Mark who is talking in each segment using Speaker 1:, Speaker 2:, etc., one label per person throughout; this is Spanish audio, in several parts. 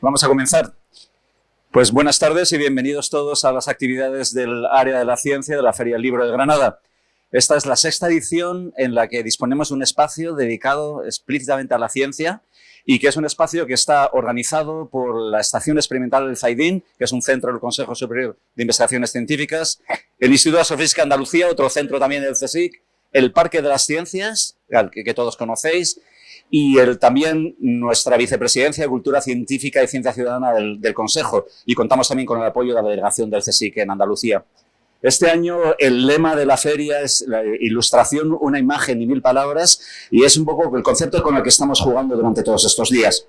Speaker 1: Vamos a comenzar. Pues buenas tardes y bienvenidos todos a las actividades del área de la ciencia de la Feria del Libro de Granada. Esta es la sexta edición en la que disponemos de un espacio dedicado explícitamente a la ciencia y que es un espacio que está organizado por la Estación Experimental del Zaidín, que es un centro del Consejo Superior de Investigaciones Científicas, el Instituto de Astrofísica Andalucía, otro centro también del CSIC, el Parque de las Ciencias, que, que todos conocéis, y el, también nuestra vicepresidencia de Cultura Científica y Ciencia Ciudadana del, Consejo y contamos también con el apoyo de la delegación del CSIC en Andalucía. Este año el lema de la feria es la ilustración, una imagen y mil palabras y es un poco el concepto con el que estamos jugando durante todos estos días.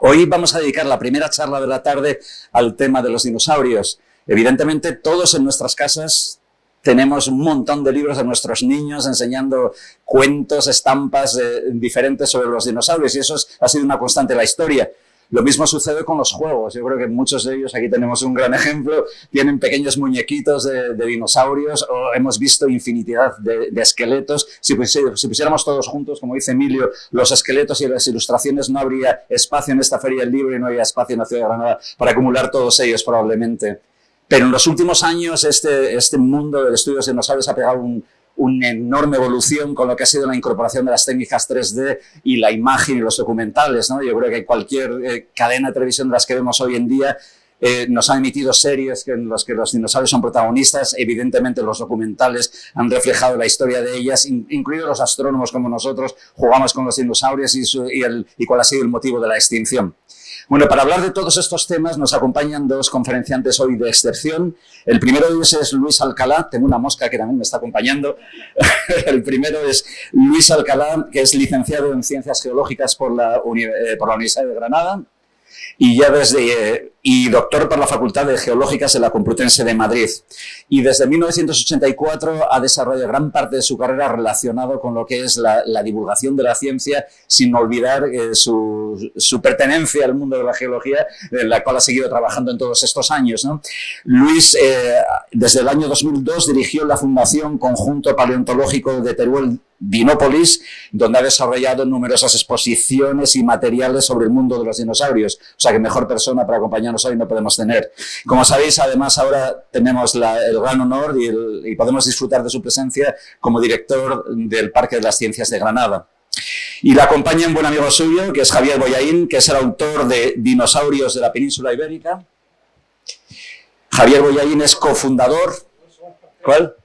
Speaker 1: Hoy vamos a dedicar la primera charla de la tarde al tema de los dinosaurios. Evidentemente todos en nuestras casas tenemos un montón de libros de nuestros niños enseñando cuentos, estampas eh, diferentes sobre los dinosaurios y eso es, ha sido una constante en la historia. Lo mismo sucede con los juegos. Yo creo que muchos de ellos, aquí tenemos un gran ejemplo, tienen pequeños muñequitos de, de dinosaurios o hemos visto infinidad de, de esqueletos. Si, si, pusiéramos todos juntos, como dice Emilio, los esqueletos y las ilustraciones, no habría espacio en esta feria del libro y no habría espacio en la ciudad de Granada para acumular todos ellos probablemente. Pero en los últimos años este, este mundo del estudio de dinosaurios ha pegado un, una enorme evolución con lo que ha sido la incorporación de las técnicas 3D y la imagen y los documentales. ¿no? Yo creo que cualquier eh, cadena de televisión de las que vemos hoy en día eh, nos han emitido series en las que los dinosaurios son protagonistas, evidentemente los documentales han reflejado la historia de ellas, in, incluidos los astrónomos como nosotros, jugamos con los dinosaurios y, su, y, el, y cuál ha sido el motivo de la extinción. Bueno, para hablar de todos estos temas nos acompañan dos conferenciantes hoy de excepción. El primero de ellos es Luis Alcalá, tengo una mosca que también me está acompañando. El primero es Luis Alcalá, que es licenciado en Ciencias Geológicas por la, eh, por la Universidad de Granada y ya desde y doctor por la Facultad de Geológicas en la Complutense de Madrid. Y desde 1984 ha desarrollado gran parte de su carrera relacionado con lo que es la, la divulgación de la ciencia, sin olvidar eh, su, su, pertenencia al mundo de la geología, en la cual ha seguido trabajando en todos estos años. ¿no? Luis, eh, desde el año 2002, dirigió la Fundación Conjunto Paleontológico de Teruel Dinópolis, donde ha desarrollado numerosas exposiciones y materiales sobre el mundo de los dinosaurios. O sea que mejor persona para acompañarnos hoy no podemos tener. Como sabéis, además ahora tenemos el gran honor y, y podemos disfrutar de su presencia como director del Parque de las Ciencias de Granada. Y la acompaña un buen amigo suyo, que es Javier Boyaín, que es el autor de Dinosaurios de la Península Ibérica. Javier Boyaín es cofundador. ¿Cuál?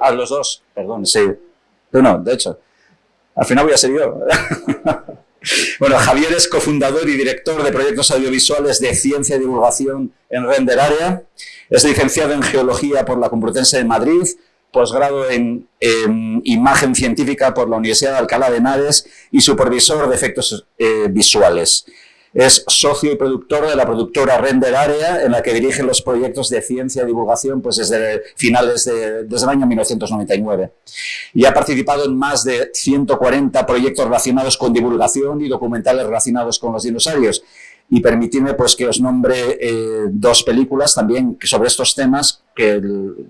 Speaker 1: Ah, los dos, perdón, sí. No, no, de hecho, al final voy a ser yo. bueno, Javier es cofundador y director de proyectos audiovisuales de ciencia y divulgación en Render Area. Es licenciado en Geología por la Complutense de Madrid, posgrado en, en, Imagen Científica por la Universidad de Alcalá de Henares y supervisor de efectos eh, visuales. Es socio y productor de la productora Render Area, en la que dirige los proyectos de ciencia y divulgación pues desde finales de, desde el año 1999. Y ha participado en más de 140 proyectos relacionados con divulgación y documentales relacionados con los dinosaurios. Y permitidme pues, que os nombre eh, dos películas también sobre estos temas, que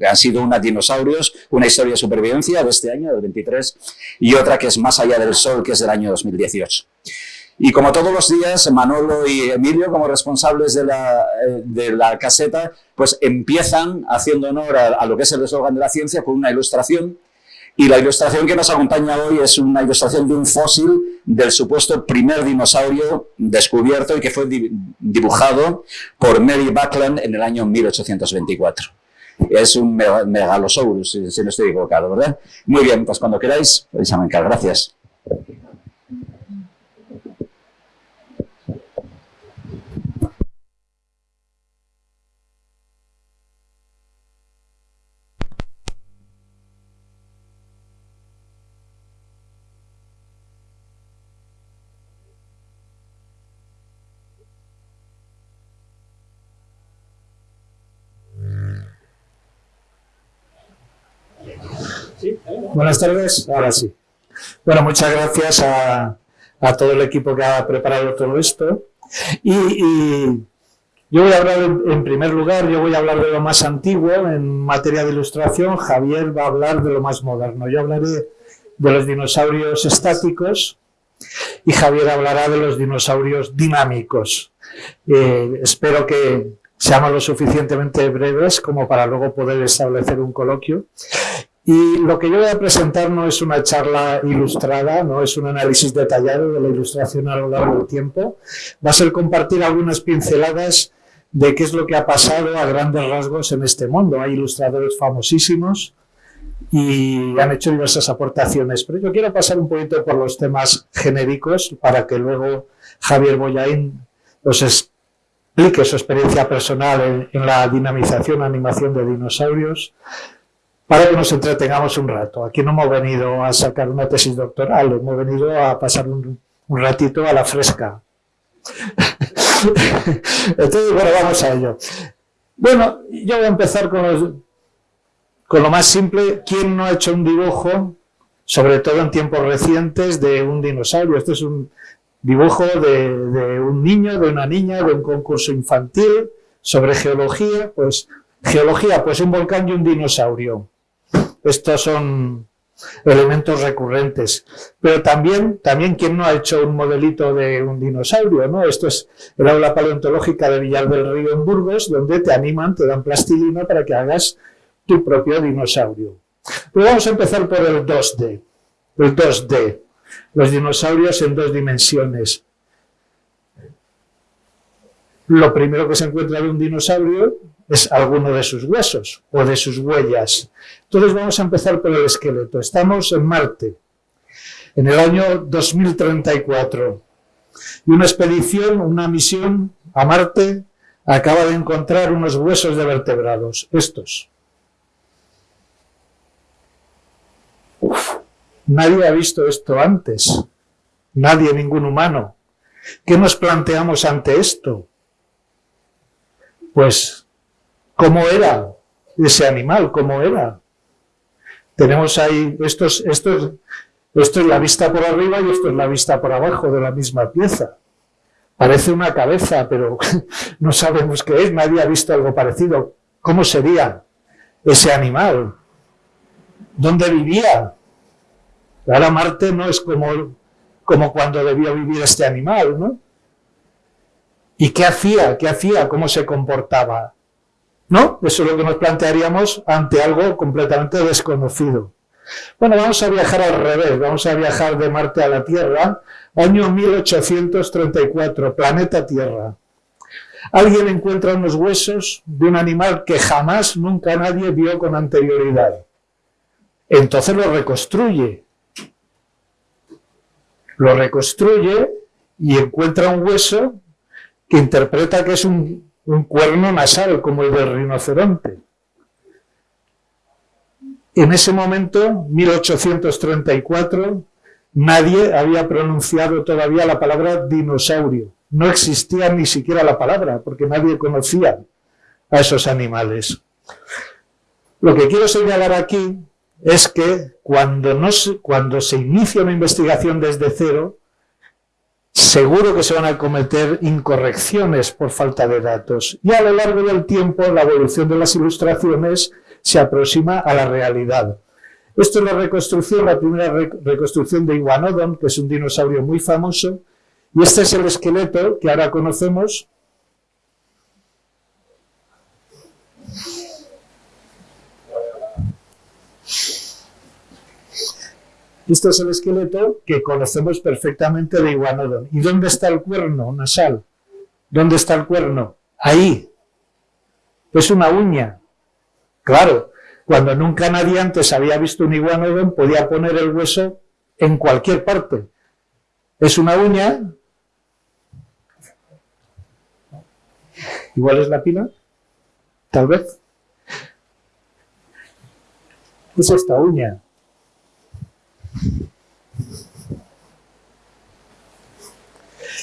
Speaker 1: han sido una Dinosaurios, una historia de supervivencia de este año, del 23, y otra que es Más allá del sol, que es del año 2018. Y como todos los días, Manolo y Emilio, como responsables de la, eh, de la caseta, pues empiezan haciendo honor a, lo que es el eslogan de la ciencia con una ilustración. Y la ilustración que nos acompaña hoy es una ilustración de un fósil del supuesto primer dinosaurio descubierto y que fue dibujado por Mary Buckland en el año 1824. Es un megalosaurus, si, no estoy equivocado, ¿verdad? Muy bien, pues cuando queráis, podéis arrancar. Gracias.
Speaker 2: Buenas tardes, ahora sí. Bueno, muchas gracias a, todo el equipo que ha preparado todo esto. Y, y, yo voy a hablar, en primer lugar, yo voy a hablar de lo más antiguo en materia de ilustración. Javier va a hablar de lo más moderno. Yo hablaré de los dinosaurios estáticos y Javier hablará de los dinosaurios dinámicos. Eh, espero que seamos lo suficientemente breves como para luego poder establecer un coloquio. Y lo que yo voy a presentar no es una charla ilustrada, no es un análisis detallado de la ilustración a lo largo del tiempo, va a ser compartir algunas pinceladas de qué es lo que ha pasado a grandes rasgos en este mundo. Hay ilustradores famosísimos y han hecho diversas aportaciones, pero yo quiero pasar un poquito por los temas genéricos para que luego Javier Boyain os explique su experiencia personal en, la dinamización, animación de dinosaurios, para que nos entretengamos un rato. Aquí no hemos venido a sacar una tesis doctoral, hemos venido a pasar un, ratito a la fresca. Entonces, bueno, vamos a ello. Bueno, yo voy a empezar con, con lo más simple. ¿Quién no ha hecho un dibujo, sobre todo en tiempos recientes, de un dinosaurio? Este es un dibujo de, de un niño, de una niña, de un concurso infantil sobre geología. Pues, geología, pues un volcán y un dinosaurio. Estos son elementos recurrentes. Pero también, también ¿quién no ha hecho un modelito de un dinosaurio? ¿no? Esto es el aula paleontológica de Villar del Río en Burgos, donde te animan, te dan plastilina para que hagas tu propio dinosaurio. Pero vamos a empezar por el 2D. El 2D. Los dinosaurios en dos dimensiones. Lo primero que se encuentra de un dinosaurio es alguno de sus huesos o de sus huellas. Entonces vamos a empezar por el esqueleto. Estamos en Marte, en el año 2034. Y una expedición, una misión a Marte, acaba de encontrar unos huesos de vertebrados, estos. nadie ha visto esto antes. Nadie, ningún humano. ¿Qué nos planteamos ante esto? Pues cómo era ese animal, cómo era. Tenemos ahí, esto es, esto, esto es la vista por arriba y esto es la vista por abajo de la misma pieza. Parece una cabeza, pero no sabemos qué es, nadie ha visto algo parecido. ¿Cómo sería ese animal? ¿Dónde vivía? Ahora Marte no es como, como cuando debió vivir este animal, ¿no? ¿Y qué hacía? ¿Qué hacía? ¿Cómo se comportaba? ¿No? Eso es lo que nos plantearíamos ante algo completamente desconocido. Bueno, vamos a viajar al revés, vamos a viajar de Marte a la Tierra, año 1834, planeta Tierra. Alguien encuentra unos huesos de un animal que jamás, nunca nadie vio con anterioridad. Entonces lo reconstruye. Lo reconstruye y encuentra un hueso que interpreta que es un un cuerno nasal como el del rinoceronte. En ese momento, 1834, nadie había pronunciado todavía la palabra dinosaurio. No existía ni siquiera la palabra, porque nadie conocía a esos animales. Lo que quiero señalar aquí es que cuando, no cuando se inicia una investigación desde cero, seguro que se van a cometer incorrecciones por falta de datos. Y a lo largo del tiempo la evolución de las ilustraciones se aproxima a la realidad. Esto es la reconstrucción, la primera reconstrucción de Iguanodon, que es un dinosaurio muy famoso, y este es el esqueleto que ahora conocemos, Este es el esqueleto que conocemos perfectamente de Iguanodon. ¿Y dónde está el cuerno nasal? ¿Dónde está el cuerno? Ahí. Es una uña. Claro, cuando nunca nadie antes había visto un iguanodon, podía poner el hueso en cualquier parte. Es una uña. ¿Igual es la pila? Tal vez. Es esta uña.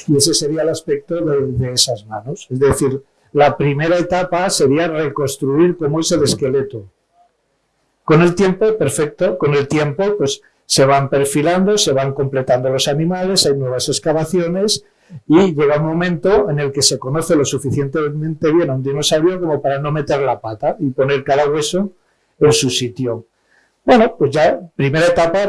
Speaker 2: Y ese sería el aspecto de, esas manos. Es decir, la primera etapa sería reconstruir cómo es el esqueleto. Con el tiempo, perfecto, con el tiempo pues se van perfilando, se van completando los animales, hay nuevas excavaciones y llega un momento en el que se conoce lo suficientemente bien a un dinosaurio como para no meter la pata y poner cada hueso en su sitio. Bueno, pues ya, primera etapa,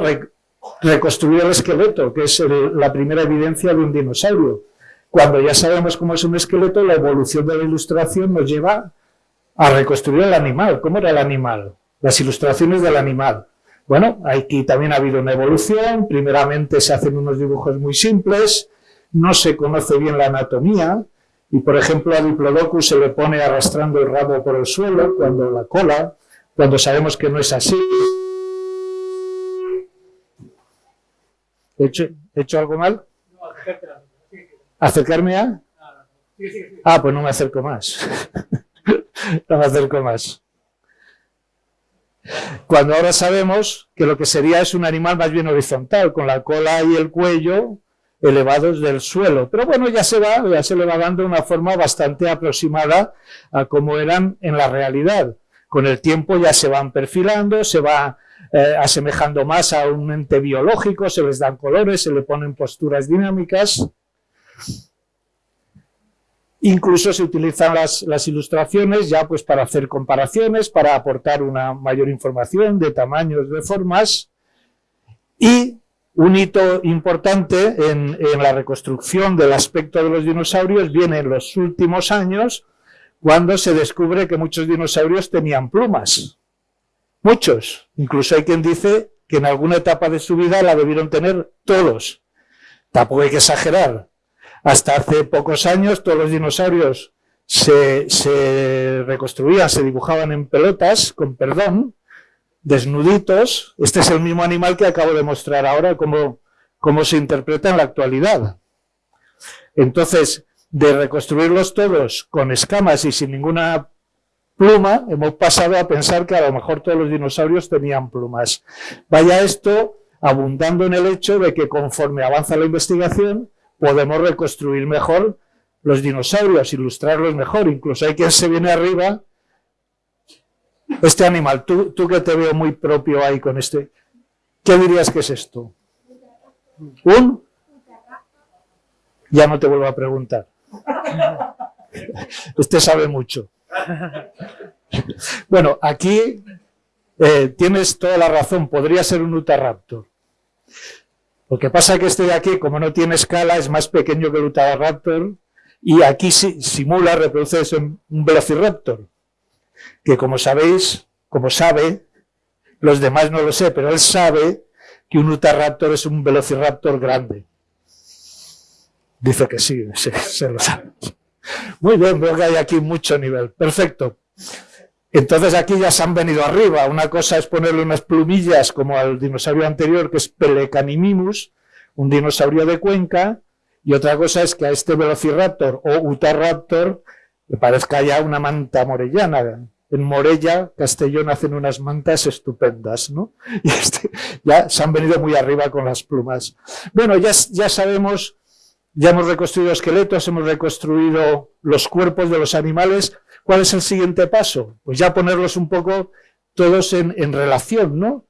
Speaker 2: reconstruir el esqueleto, que es la primera evidencia de un dinosaurio. Cuando ya sabemos cómo es un esqueleto, la evolución de la ilustración nos lleva a reconstruir el animal. ¿Cómo era el animal? Las ilustraciones del animal. Bueno, aquí también ha habido una evolución. Primeramente se hacen unos dibujos muy simples, no se conoce bien la anatomía, y por ejemplo a Diplodocus se le pone arrastrando el rabo por el suelo, cuando la cola, cuando sabemos que no es así. ¿He hecho, hecho algo mal? ¿Acercarme a? Ah, pues no me acerco más. no me acerco más. Cuando ahora sabemos que lo que sería es un animal más bien horizontal, con la cola y el cuello elevados del suelo. Pero bueno, ya se va, ya se le va dando una forma bastante aproximada a cómo eran en la realidad. Con el tiempo ya se van perfilando, se va eh, asemejando más a un ente biológico, se les dan colores, se le ponen posturas dinámicas. Incluso se utilizan las, ilustraciones ya pues para hacer comparaciones, para aportar una mayor información de tamaños, de formas. Y un hito importante en la reconstrucción del aspecto de los dinosaurios viene en los últimos años, cuando se descubre que muchos dinosaurios tenían plumas. Muchos. Incluso hay quien dice que en alguna etapa de su vida la debieron tener todos. Tampoco hay que exagerar. Hasta hace pocos años todos los dinosaurios se, reconstruían, se dibujaban en pelotas, con perdón, desnuditos. Este es el mismo animal que acabo de mostrar ahora, cómo, cómo se interpreta en la actualidad. Entonces, de reconstruirlos todos con escamas y sin ninguna pluma, hemos pasado a pensar que a lo mejor todos los dinosaurios tenían plumas. Vaya esto abundando en el hecho de que conforme avanza la investigación, podemos reconstruir mejor los dinosaurios, ilustrarlos mejor. Incluso hay quien se viene arriba. Este animal, tú, tú que te veo muy propio ahí con este, ¿qué dirías que es esto? ¿Un? Ya no te vuelvo a preguntar. Usted sabe mucho. Bueno, aquí eh, tienes toda la razón, podría ser un Utahraptor. Lo que pasa es que este de aquí, como no tiene escala, es más pequeño que el Utahraptor y aquí simula, reproduce un Velociraptor, que como sabéis, como sabe, los demás no lo sé, pero él sabe que un Utahraptor es un Velociraptor grande. Dice que sí, se, se lo sabe. Muy bien, veo que hay aquí mucho nivel. Perfecto. Entonces aquí ya se han venido arriba. Una cosa es ponerle unas plumillas como al dinosaurio anterior, que es Pelecanimimus, un dinosaurio de Cuenca, y otra cosa es que a este Velociraptor o Utahraptor le parezca ya una manta morellana. En Morella, Castellón, hacen unas mantas estupendas, ¿no? Y este, ya se han venido muy arriba con las plumas. Bueno, ya, ya sabemos, ya hemos reconstruido esqueletos, hemos reconstruido los cuerpos de los animales, ¿Cuál es el siguiente paso? Pues ya ponerlos un poco todos en, relación, ¿no?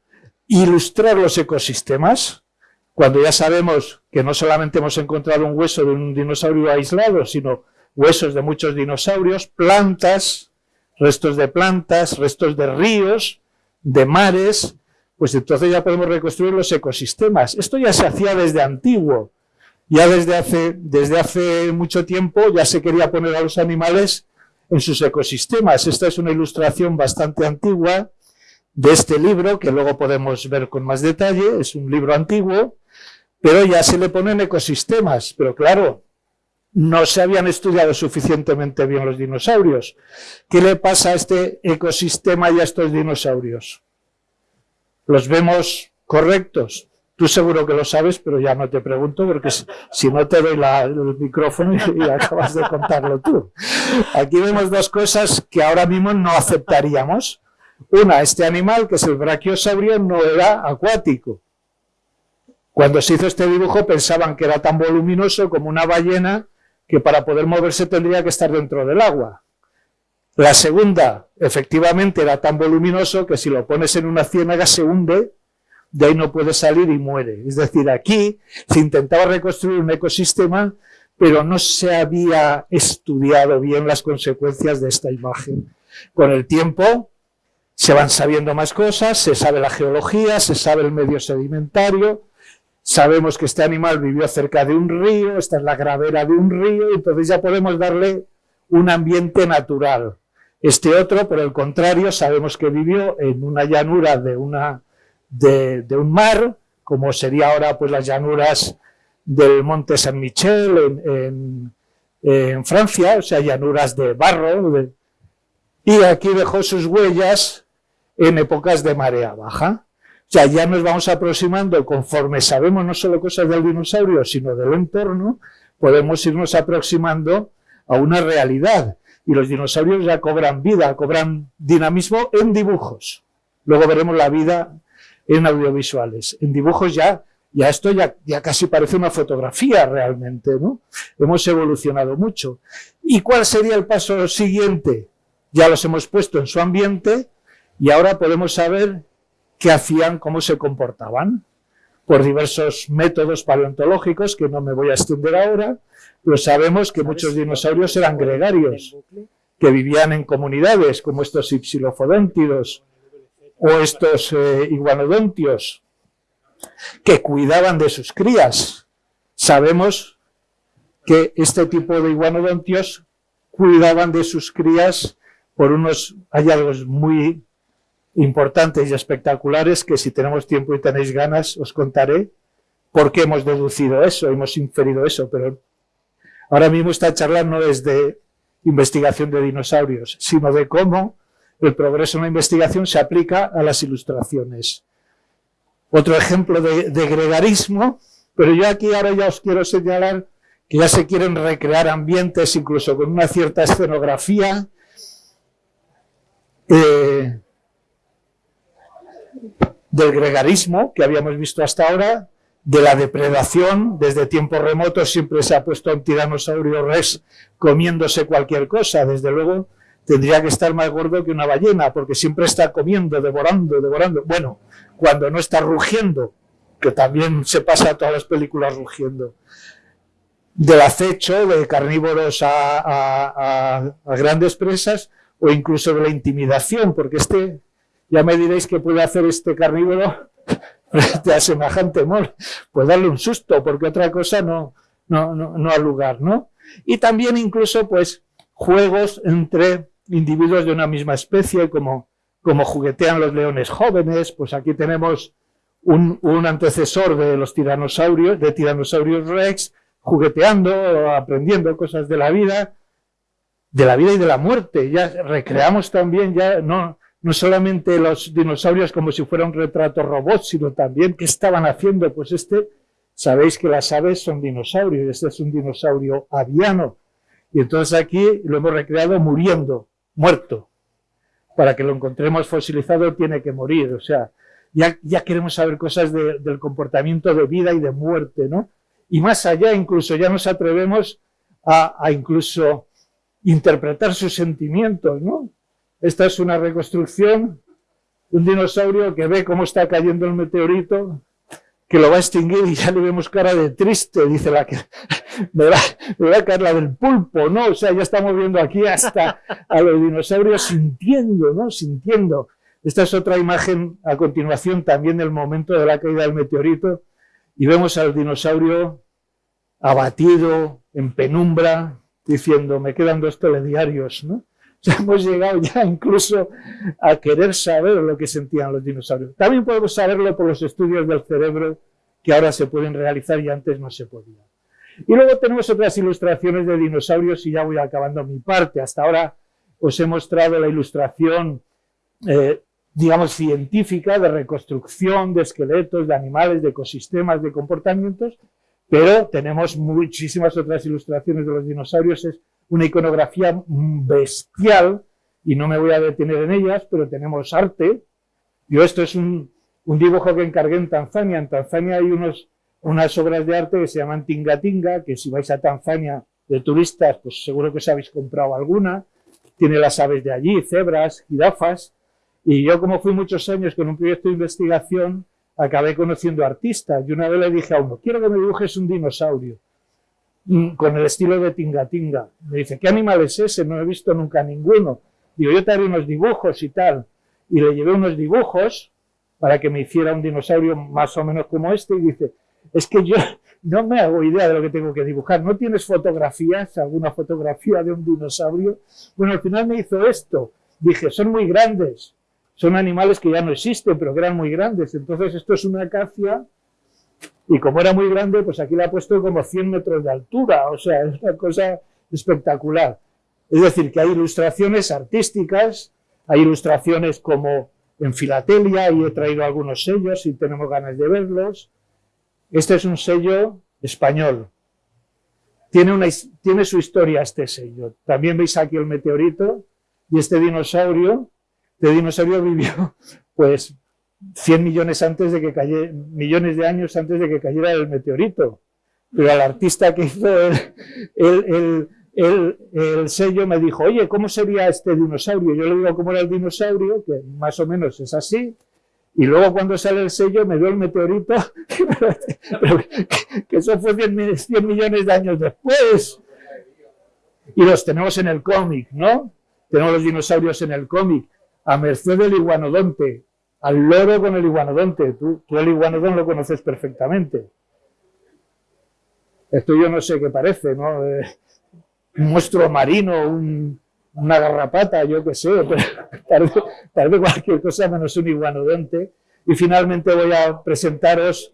Speaker 2: Ilustrar los ecosistemas, cuando ya sabemos que no solamente hemos encontrado un hueso de un dinosaurio aislado, sino huesos de muchos dinosaurios, plantas, restos de plantas, restos de ríos, de mares, pues entonces ya podemos reconstruir los ecosistemas. Esto ya se hacía desde antiguo, ya desde hace, desde hace mucho tiempo ya se quería poner a los animales en sus ecosistemas. Esta es una ilustración bastante antigua de este libro, que luego podemos ver con más detalle, es un libro antiguo, pero ya se le ponen ecosistemas, pero claro, no se habían estudiado suficientemente bien los dinosaurios. ¿Qué le pasa a este ecosistema y a estos dinosaurios? ¿Los vemos correctos? Tú seguro que lo sabes, pero ya no te pregunto, porque si no te doy el micrófono y, acabas de contarlo tú. Aquí vemos dos cosas que ahora mismo no aceptaríamos. Una, este animal, que es el brachiosaurio, no era acuático. Cuando se hizo este dibujo pensaban que era tan voluminoso como una ballena que para poder moverse tendría que estar dentro del agua. La segunda, efectivamente, era tan voluminoso que si lo pones en una ciénaga se hunde de ahí no puede salir y muere. Es decir, aquí se intentaba reconstruir un ecosistema, pero no se había estudiado bien las consecuencias de esta imagen. Con el tiempo se van sabiendo más cosas, se sabe la geología, se sabe el medio sedimentario, sabemos que este animal vivió cerca de un río, esta es la gravera de un río, entonces ya podemos darle un ambiente natural. Este otro, por el contrario, sabemos que vivió en una llanura de, una, de, un mar, como sería ahora pues, las llanuras del monte Saint-Michel en, en, Francia, o sea, llanuras de barro, y aquí dejó sus huellas en épocas de marea baja. O sea, ya nos vamos aproximando, conforme sabemos no solo cosas del dinosaurio, sino del entorno, podemos irnos aproximando a una realidad. Y los dinosaurios ya cobran vida, cobran dinamismo en dibujos. Luego veremos la vida en audiovisuales. En dibujos ya, ya esto ya, ya casi parece una fotografía realmente, ¿no? Hemos evolucionado mucho. ¿Y cuál sería el paso siguiente? Ya los hemos puesto en su ambiente, y ahora podemos saber qué hacían, cómo se comportaban, por diversos métodos paleontológicos que no me voy a extender ahora, pero sabemos que muchos dinosaurios eran gregarios, que vivían en comunidades como estos ipsilofodóntidos o estos eh, iguanodontios, que cuidaban de sus crías. Sabemos que este tipo de iguanodontios cuidaban de sus crías por unos hallazgos muy importantes y espectaculares que si tenemos tiempo y tenéis ganas os contaré por qué hemos deducido eso, hemos inferido eso, pero ahora mismo esta charla no es de investigación de dinosaurios, sino de cómo el progreso en la investigación se aplica a las ilustraciones. Otro ejemplo de, gregarismo, pero yo aquí ahora ya os quiero señalar que ya se quieren recrear ambientes incluso con una cierta escenografía, eh, del gregarismo que habíamos visto hasta ahora, de la depredación, desde tiempos remotos siempre se ha puesto un tiranosaurio rex comiéndose cualquier cosa, desde luego tendría que estar más gordo que una ballena, porque siempre está comiendo, devorando, devorando. Bueno, cuando no está rugiendo, que también se pasa todas las películas rugiendo. Del acecho de carnívoros a, a grandes presas, o incluso de la intimidación, porque este ya me diréis que puede hacer este carnívoro de semejante mol, pues darle un susto, porque otra cosa no, no, no, no ha lugar, ¿no? Y también incluso, pues, juegos entre individuos de una misma especie, como, como juguetean los leones jóvenes, pues aquí tenemos un, antecesor de los tiranosaurios, de tiranosaurios rex, jugueteando, aprendiendo cosas de la vida, de la vida y de la muerte. Ya recreamos también, ya no, no solamente los dinosaurios como si fuera un retrato robot, sino también qué estaban haciendo. Pues este, sabéis que las aves son dinosaurios, este es un dinosaurio aviano. Y entonces aquí lo hemos recreado muriendo, muerto. Para que lo encontremos fosilizado tiene que morir, o sea, ya, ya queremos saber cosas del comportamiento de vida y de muerte, ¿no? Y más allá incluso ya nos atrevemos a, incluso interpretar sus sentimientos, ¿no? Esta es una reconstrucción de un dinosaurio que ve cómo está cayendo el meteorito, que lo va a extinguir y ya le vemos cara de triste, dice la que me va, a caer la del pulpo, ¿no? O sea, ya estamos viendo aquí hasta a los dinosaurios sintiendo, ¿no? Sintiendo. Esta es otra imagen a continuación también del momento de la caída del meteorito y vemos al dinosaurio abatido, en penumbra, diciendo, me quedan dos telediarios, ¿no? Ya hemos llegado ya incluso a querer saber lo que sentían los dinosaurios. También podemos saberlo por los estudios del cerebro que ahora se pueden realizar y antes no se podía. Y luego tenemos otras ilustraciones de dinosaurios y ya voy acabando mi parte. Hasta ahora os he mostrado la ilustración, eh, digamos, científica de reconstrucción de esqueletos, de animales, de ecosistemas, de comportamientos, pero tenemos muchísimas otras ilustraciones de los dinosaurios. Una iconografía bestial, y no me voy a detener en ellas, pero tenemos arte. Yo esto es un, dibujo que encargué en Tanzania. En Tanzania hay unos, unas obras de arte que se llaman Tinga Tinga, que si vais a Tanzania de turistas, pues seguro que os habéis comprado alguna. Tiene las aves de allí, cebras, jirafas. Y yo, como fui muchos años con un proyecto de investigación, acabé conociendo artistas. Y una vez le dije a uno, quiero que me dibujes un dinosaurio. Mm, con el estilo de Tinga Tinga. Me dice, ¿qué animal es ese? No he visto nunca ninguno. Digo, yo te haré unos dibujos y tal. y le llevé unos dibujos para que me hiciera un dinosaurio más o menos como este y dice, es que yo no me hago idea de lo que tengo que dibujar. ¿No tienes fotografías, alguna fotografía de un dinosaurio? Bueno, al final me hizo esto. Dije, son muy grandes. Son animales que ya no existen, pero que eran muy grandes. Entonces, esto es una acacia. Y como era muy grande, pues aquí la ha puesto como 100 metros de altura. O sea, es una cosa espectacular. Es decir, que hay ilustraciones artísticas, hay ilustraciones como en filatelia, y he traído algunos sellos si tenemos ganas de verlos. Este es un sello español. Tiene, una, tiene su historia este sello. También veis aquí el meteorito y este dinosaurio. Este dinosaurio vivió pues 100 millones antes de que cayera, millones de años antes de que cayera el meteorito. Pero al artista que hizo el, el, sello me dijo, oye, ¿cómo sería este dinosaurio? Yo le digo cómo era el dinosaurio, que más o menos es así, y luego cuando sale el sello me dio el meteorito, que eso fue 100, millones de años después. Y los tenemos en el cómic, ¿no? Tenemos los dinosaurios en el cómic, a merced del iguanodonte, al loro con el iguanodonte. Tú, tú el iguanodón lo conoces perfectamente. Esto yo no sé qué parece, ¿no? Eh, un monstruo marino, un, una garrapata, yo qué sé, pero tal vez, cualquier cosa menos un iguanodonte. Y finalmente voy a presentaros,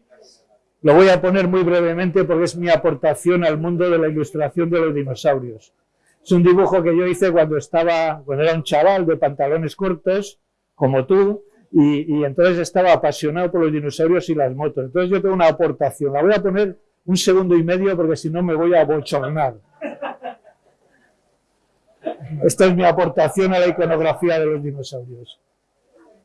Speaker 2: lo voy a poner muy brevemente porque es mi aportación al mundo de la ilustración de los dinosaurios. Es un dibujo que yo hice cuando estaba, cuando era un chaval de pantalones cortos, como tú, y, entonces estaba apasionado por los dinosaurios y las motos. Entonces yo tengo una aportación, la voy a poner un segundo y medio porque si no me voy a bochornar. Esta es mi aportación a la iconografía de los dinosaurios.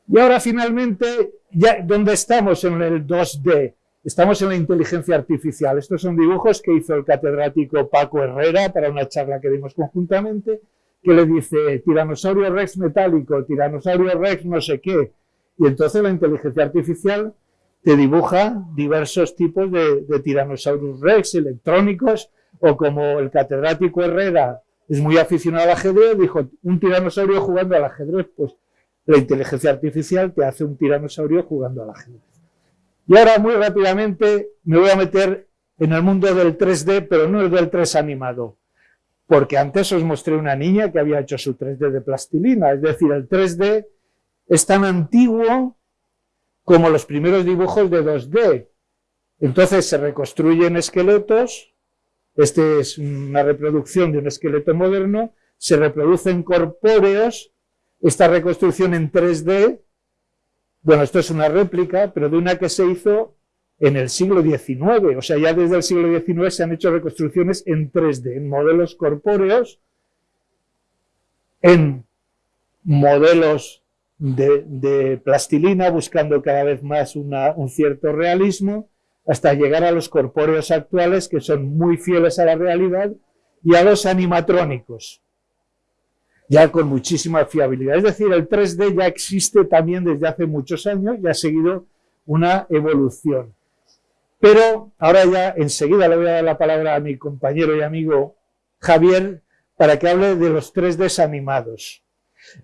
Speaker 2: Y ahora finalmente, ya, ¿dónde estamos en el 2D? Estamos en la inteligencia artificial. Estos son dibujos que hizo el catedrático Paco Herrera para una charla que dimos conjuntamente, que le dice tiranosaurio rex metálico, tiranosaurio rex no sé qué. Y entonces la inteligencia artificial te dibuja diversos tipos de, de tiranosaurus rex electrónicos, o como el catedrático Herrera es muy aficionado al ajedrez, dijo, un tiranosaurio jugando al ajedrez, pues la inteligencia artificial te hace un tiranosaurio jugando al ajedrez. Y ahora muy rápidamente me voy a meter en el mundo del 3D, pero no el del 3 animado, porque antes os mostré una niña que había hecho su 3D de plastilina, es decir, el 3D es tan antiguo como los primeros dibujos de 2D. Entonces se reconstruyen esqueletos, este es una reproducción de un esqueleto moderno, se reproducen corpóreos, esta reconstrucción en 3D, bueno, esto es una réplica, pero de una que se hizo en el siglo XIX, o sea, ya desde el siglo XIX se han hecho reconstrucciones en 3D, en modelos corpóreos, en modelos de, plastilina, buscando cada vez más un cierto realismo, hasta llegar a los corpóreos actuales que son muy fieles a la realidad y a los animatrónicos, ya con muchísima fiabilidad. Es decir, el 3D ya existe también desde hace muchos años y ha seguido una evolución. Pero ahora ya enseguida le voy a dar la palabra a mi compañero y amigo Javier para que hable de los 3D animados.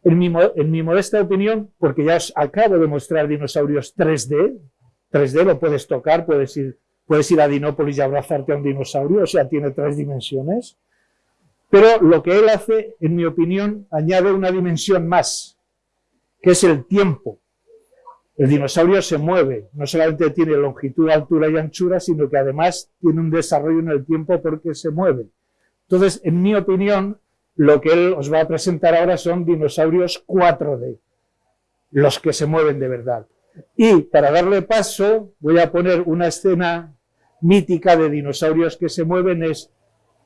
Speaker 2: En mi, en mi modesta opinión, porque ya os acabo de mostrar dinosaurios 3D, 3D lo puedes tocar, puedes ir, puedes ir a Dinópolis y abrazarte a un dinosaurio, o sea, tiene tres dimensiones. Pero lo que él hace, en mi opinión, añade una dimensión más, que es el tiempo. El dinosaurio se mueve, no solamente tiene longitud, altura y anchura, sino que además tiene un desarrollo en el tiempo porque se mueve. Entonces, en mi opinión, lo que él os va a presentar ahora son dinosaurios 4D, los que se mueven de verdad. Y para darle paso, voy a poner una escena mítica de dinosaurios que se mueven, es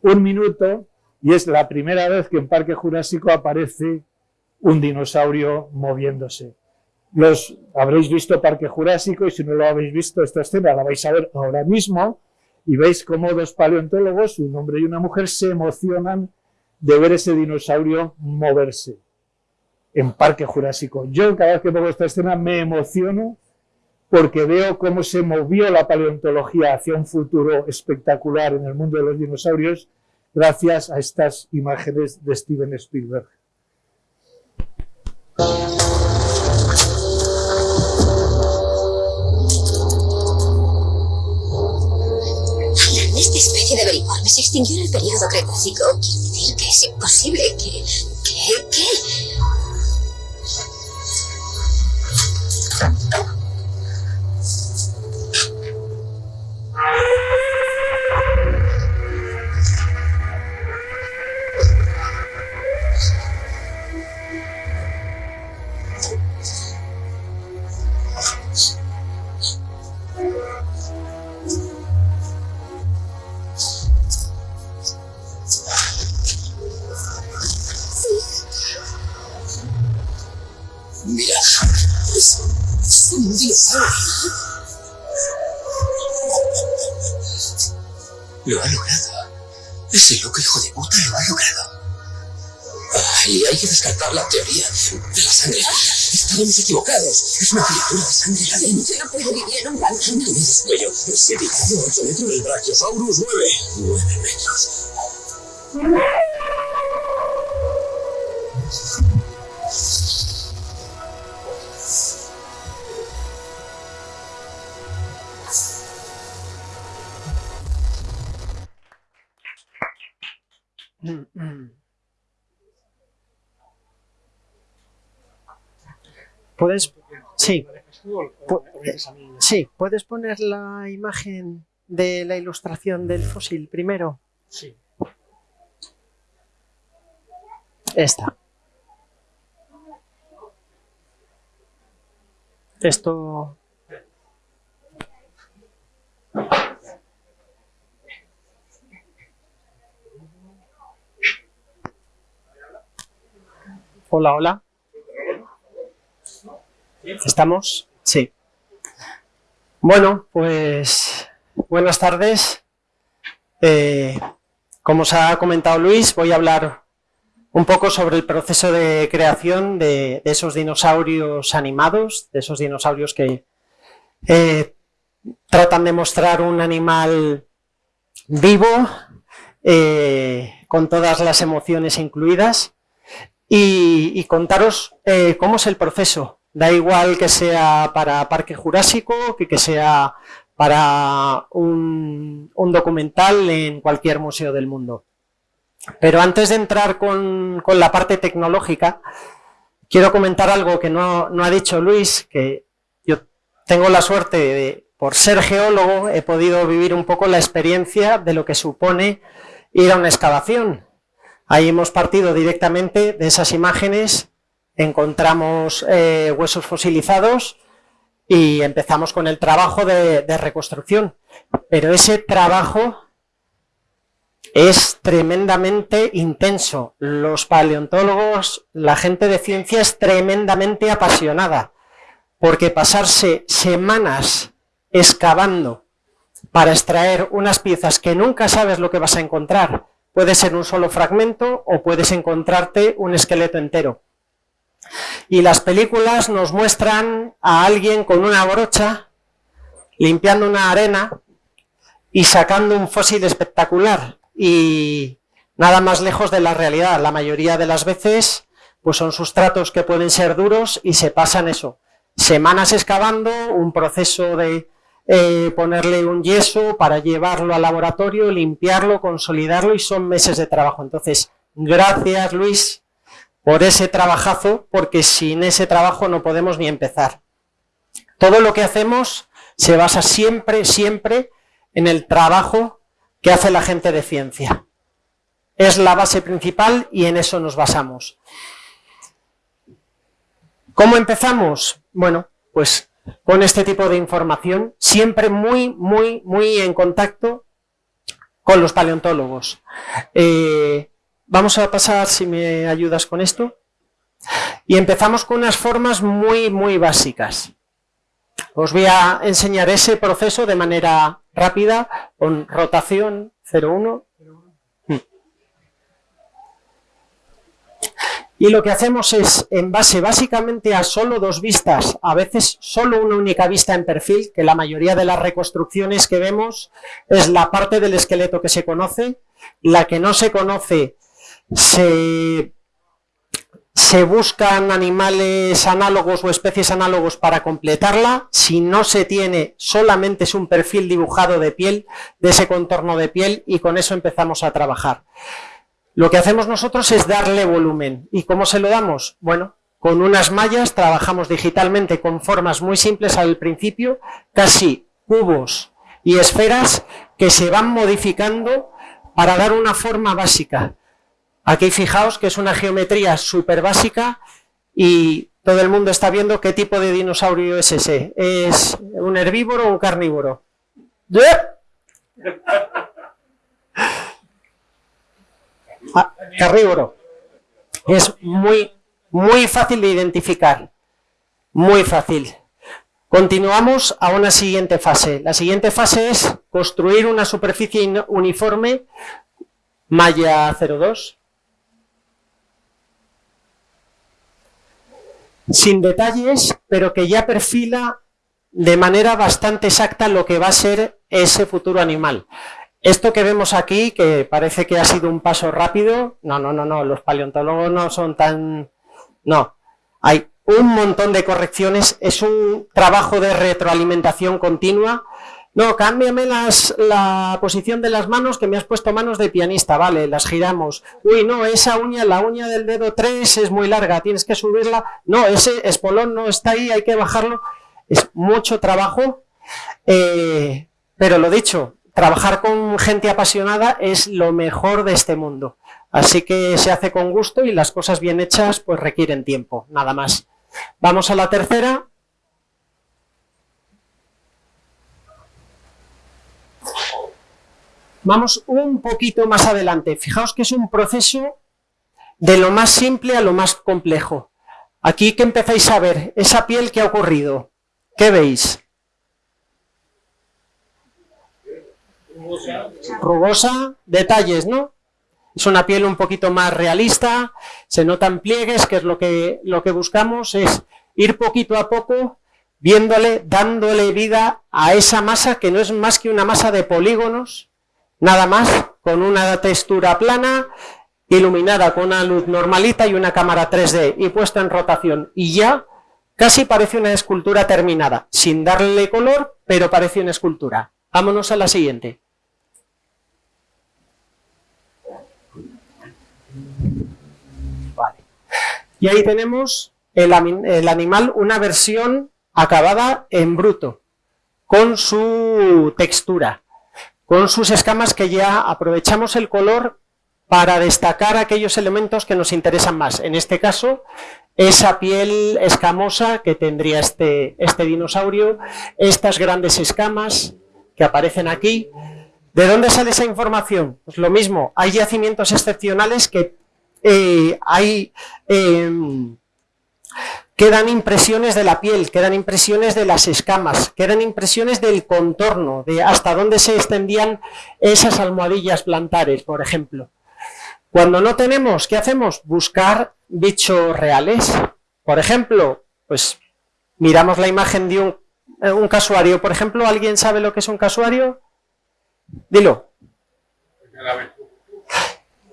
Speaker 2: un minuto, y es la primera vez que en Parque Jurásico aparece un dinosaurio moviéndose. Los habréis visto Parque Jurásico y si no lo habéis visto, esta escena la vais a ver ahora mismo y veis cómo dos paleontólogos, un hombre y una mujer, se emocionan de ver ese dinosaurio moverse en Parque Jurásico. Yo cada vez que pongo esta escena me emociono porque veo cómo se movió la paleontología hacia un futuro espectacular en el mundo de los dinosaurios gracias a estas imágenes de Steven Spielberg.
Speaker 3: Foliforme se extinguió en el periodo Cretácico. Quiero decir que es imposible que... que... que...
Speaker 4: fría. Estábamos equivocados. Es una criatura de sangre caliente.
Speaker 3: No puedo vivir en un
Speaker 4: medio, ocho metros. El Brachiosaurus, nueve. Nueve metros.
Speaker 5: ¿Puedes? Sí. Pu- Sí, ¿puedes poner la imagen de la ilustración del fósil primero?
Speaker 2: Sí.
Speaker 5: Esta. Esto... Hola, hola. ¿Estamos? Sí. Bueno, pues buenas tardes. Eh, como os ha comentado Luis, voy a hablar un poco sobre el proceso de creación de, esos dinosaurios animados, de esos dinosaurios que eh, tratan de mostrar un animal vivo, eh, con todas las emociones incluidas, y, contaros cómo es el proceso. Da igual que sea para Parque Jurásico, que, que sea para un, documental en cualquier museo del mundo. Pero antes de entrar con, con la parte tecnológica, quiero comentar algo que no, no ha dicho Luis, que yo tengo la suerte de, por ser geólogo, he podido vivir un poco la experiencia de lo que supone ir a una excavación. Ahí hemos partido directamente de esas imágenes, encontramos eh, huesos fosilizados y empezamos con el trabajo de, de reconstrucción. Pero ese trabajo es tremendamente intenso. Los paleontólogos, la gente de ciencia es tremendamente apasionada, porque pasarse semanas excavando para extraer unas piezas que nunca sabes lo que vas a encontrar, puede ser un solo fragmento o puedes encontrarte un esqueleto entero. Y las películas nos muestran a alguien con una brocha limpiando una arena y sacando un fósil espectacular y nada más lejos de la realidad. La mayoría de las veces pues son sustratos que pueden ser duros y se pasan eso. Semanas excavando, un proceso de eh, ponerle un yeso para llevarlo al laboratorio, limpiarlo, consolidarlo y son meses de trabajo. Entonces, gracias Luis por ese trabajazo, porque sin ese trabajo no podemos ni empezar. Todo lo que hacemos se basa siempre, siempre en el trabajo que hace la gente de ciencia. Es la base principal y en eso nos basamos. ¿Cómo empezamos? Bueno, pues con este tipo de información, siempre muy, muy, muy en contacto con los paleontólogos. Eh, vamos a pasar, si me ayudas con esto, y empezamos con unas formas muy, muy básicas. Os voy a enseñar ese proceso de manera rápida, con rotación 0,1. Y lo que hacemos es, en base básicamente a solo dos vistas, a veces solo una única vista en perfil, que la mayoría de las reconstrucciones que vemos es la parte del esqueleto que se conoce, la que no se conoce se, se buscan animales análogos o especies análogos para completarla. Si no se tiene, solamente es un perfil dibujado de piel, de ese contorno de piel, y con eso empezamos a trabajar. Lo que hacemos nosotros es darle volumen. ¿Y cómo se lo damos? Bueno, con unas mallas trabajamos digitalmente con formas muy simples al principio, casi cubos y esferas que se van modificando para dar una forma básica. Aquí fijaos que es una geometría súper básica y todo el mundo está viendo qué tipo de dinosaurio es ese. ¿Es un herbívoro o un carnívoro? Ah, carnívoro. Es muy, muy fácil de identificar. Muy fácil. Continuamos a una siguiente fase. La siguiente fase es construir una superficie uniforme malla 02 sin detalles, pero que ya perfila de manera bastante exacta lo que va a ser ese futuro animal. Esto que vemos aquí, que parece que ha sido un paso rápido, no, no, no, no, los paleontólogos no son tan... No, hay un montón de correcciones, es un trabajo de retroalimentación continua. No, cámbiame las, la posición de las manos, que me has puesto manos de pianista, vale, las giramos. Uy, no, esa uña, la uña del dedo 3 es muy larga, tienes que subirla. No, ese espolón no está ahí, hay que bajarlo. Es mucho trabajo, eh, pero lo dicho, trabajar con gente apasionada es lo mejor de este mundo. Así que se hace con gusto y las cosas bien hechas pues requieren tiempo, nada más. Vamos a la tercera. Vamos un poquito más adelante. Fijaos que es un proceso de lo más simple a lo más complejo. Aquí que empezáis a ver esa piel que ha ocurrido. ¿Qué veis? Rugosa, detalles, ¿no? Es una piel un poquito más realista, se notan pliegues, que es lo que, lo que buscamos, es ir poquito a poco viéndole, dándole vida a esa masa que no es más que una masa de polígonos, nada más, con una textura plana, iluminada con una luz normalita y una cámara 3D y puesta en rotación. Y ya casi parece una escultura terminada, sin darle color, pero parece una escultura. Vámonos a la siguiente. Y ahí tenemos el, animal, una versión acabada en bruto, con su textura, con sus escamas que ya aprovechamos el color para destacar aquellos elementos que nos interesan más. En este caso, esa piel escamosa que tendría este, este dinosaurio, estas grandes escamas que aparecen aquí. ¿De dónde sale esa información? Pues lo mismo, hay yacimientos excepcionales que eh, hay, em, quedan impresiones de la piel, quedan impresiones de las escamas, quedan impresiones del contorno, de hasta dónde se extendían esas almohadillas plantares, por ejemplo. Cuando no tenemos, ¿qué hacemos? Buscar bichos reales. Por ejemplo, pues miramos la imagen de un, eh, casuario. Por ejemplo, ¿alguien sabe lo que es un casuario? Dilo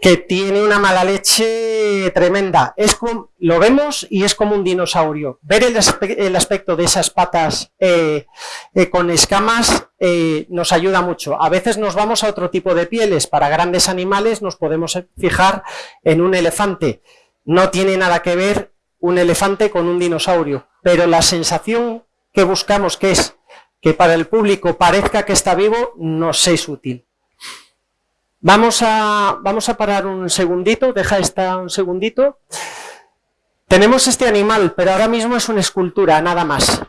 Speaker 5: que tiene una mala leche tremenda. Es como, lo vemos y es como un dinosaurio. Ver el, aspecto de esas patas eh, eh, con escamas eh, nos ayuda mucho. A veces nos vamos a otro tipo de pieles. Para grandes animales nos podemos fijar en un elefante. No tiene nada que ver un elefante con un dinosaurio, pero la sensación que buscamos que es que para el público parezca que está vivo, nos es útil. Vamos a, vamos a parar un segundito, deja esta un segundito. Tenemos este animal, pero ahora mismo es una escultura, nada más.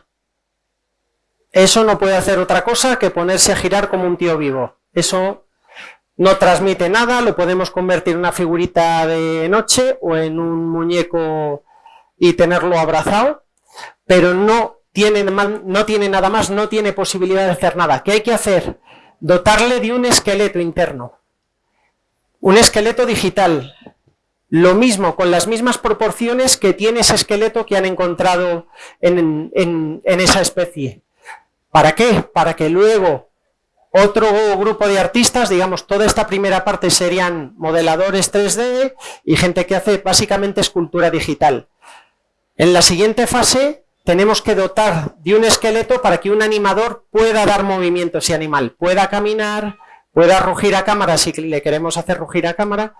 Speaker 5: Eso no puede hacer otra cosa que ponerse a girar como un tío vivo. Eso no transmite nada, lo podemos convertir en una figurita de noche o en un muñeco y tenerlo abrazado, pero no tiene, no tiene nada más, no tiene posibilidad de hacer nada. ¿Qué hay que hacer? Dotarle de un esqueleto interno. Un esqueleto digital, lo mismo, con las mismas proporciones que tiene ese esqueleto que han encontrado en, esa especie. ¿Para qué? Para que luego otro grupo de artistas, digamos, toda esta primera parte serían modeladores 3D y gente que hace básicamente escultura digital. En la siguiente fase tenemos que dotar de un esqueleto para que un animador pueda dar movimiento a ese animal, pueda caminar, pueda rugir a cámara si le queremos hacer rugir a cámara,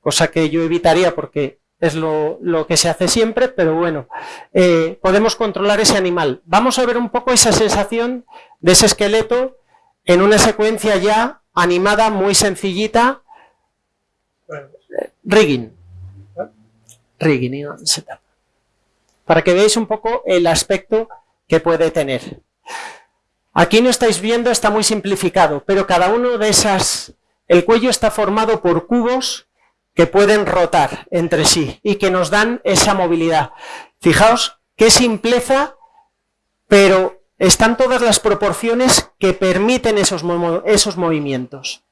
Speaker 5: cosa que yo evitaría porque es lo, que se hace siempre, pero bueno, eh, podemos controlar ese animal. Vamos a ver un poco esa sensación de ese esqueleto en una secuencia ya animada muy sencillita. Rigging. Rigging Para que veáis un poco el aspecto que puede tener. Aquí no estáis viendo, está muy simplificado, pero cada uno de esas... El cuello está formado por cubos que pueden rotar entre sí y que nos dan esa movilidad. Fijaos qué simpleza, pero están todas las proporciones que permiten esos, esos movimientos.